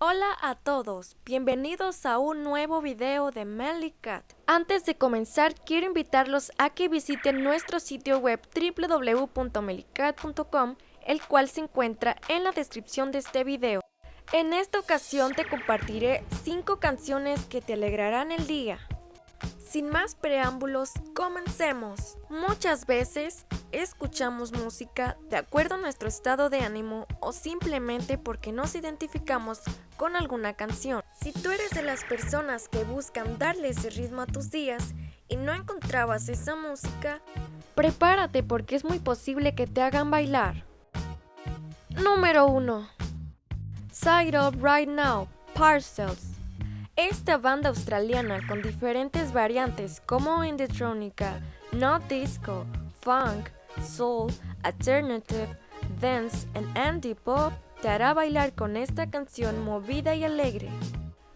Hola a todos, bienvenidos a un nuevo video de Cat. Antes de comenzar, quiero invitarlos a que visiten nuestro sitio web www.melicat.com, el cual se encuentra en la descripción de este video. En esta ocasión te compartiré 5 canciones que te alegrarán el día. Sin más preámbulos, comencemos. Muchas veces escuchamos música de acuerdo a nuestro estado de ánimo o simplemente porque nos identificamos con alguna canción. Si tú eres de las personas que buscan darle ese ritmo a tus días y no encontrabas esa música, prepárate porque es muy posible que te hagan bailar. Número 1. Side Up Right Now, Parcels. Esta banda australiana con diferentes variantes como Indietronica, No Disco, Funk, Soul, Alternative, Dance and Andy Pop te hará bailar con esta canción movida y alegre.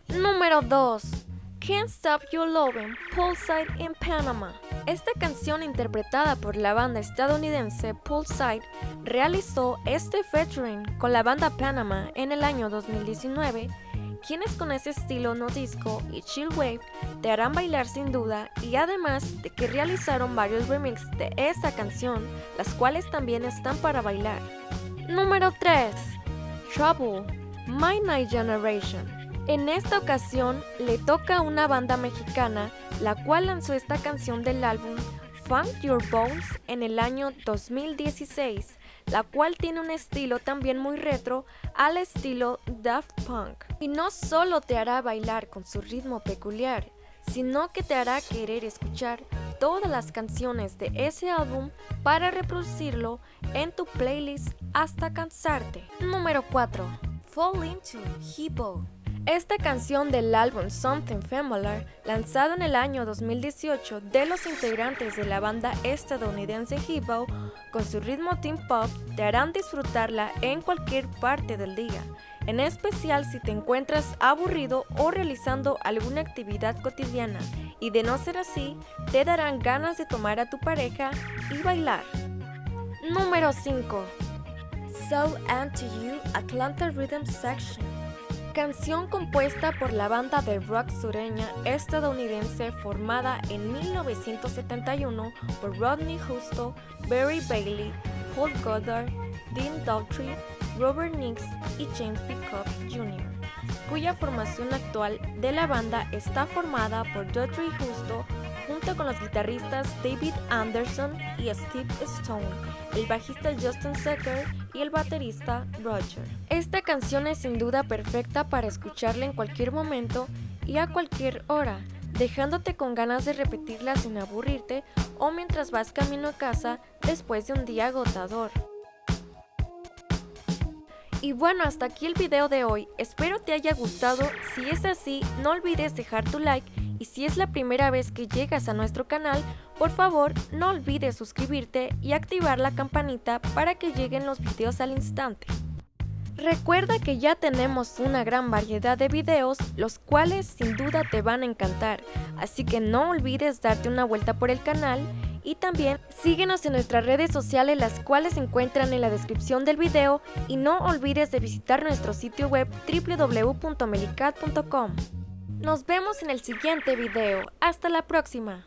Número 2. Can't Stop Your Lovin' Poolside in Panama. Esta canción interpretada por la banda estadounidense Poolside realizó este featuring con la banda Panama en el año 2019 quienes con ese estilo no disco y chill wave te harán bailar sin duda y además de que realizaron varios remixes de esta canción, las cuales también están para bailar. Número 3. Trouble, My Night Generation. En esta ocasión le toca a una banda mexicana, la cual lanzó esta canción del álbum Funk Your Bones en el año 2016 la cual tiene un estilo también muy retro al estilo Daft Punk. Y no solo te hará bailar con su ritmo peculiar, sino que te hará querer escuchar todas las canciones de ese álbum para reproducirlo en tu playlist hasta cansarte. Número 4. Fall Into Hippo esta canción del álbum Something Familiar, lanzado en el año 2018 de los integrantes de la banda estadounidense Hippo, con su ritmo teen pop, te harán disfrutarla en cualquier parte del día, en especial si te encuentras aburrido o realizando alguna actividad cotidiana, y de no ser así, te darán ganas de tomar a tu pareja y bailar. Número 5. So Anti You Atlanta Rhythm Section canción compuesta por la banda de rock sureña estadounidense formada en 1971 por Rodney Justo, Barry Bailey, Paul Goddard, Dean Daughtry, Robert Nix y James Pickup Jr., cuya formación actual de la banda está formada por Daughtry Justo junto con los guitarristas David Anderson y Steve Stone, el bajista Justin Secker y el baterista Roger. Esta canción es sin duda perfecta para escucharla en cualquier momento y a cualquier hora, dejándote con ganas de repetirla sin aburrirte o mientras vas camino a casa después de un día agotador. Y bueno, hasta aquí el video de hoy, espero te haya gustado, si es así no olvides dejar tu like. Y si es la primera vez que llegas a nuestro canal, por favor no olvides suscribirte y activar la campanita para que lleguen los videos al instante. Recuerda que ya tenemos una gran variedad de videos, los cuales sin duda te van a encantar, así que no olvides darte una vuelta por el canal y también síguenos en nuestras redes sociales las cuales se encuentran en la descripción del video y no olvides de visitar nuestro sitio web www.melicat.com. Nos vemos en el siguiente video. Hasta la próxima.